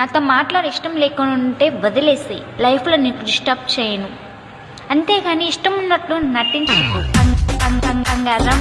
నాతో మాట్లాడే ఇష్టం లేకుండా ఉంటే వదిలేసి లైఫ్లో నీకు డిస్టర్బ్ చేయను. అంతేగాని ఇష్టం ఉన్నట్లు నటించు బంగారం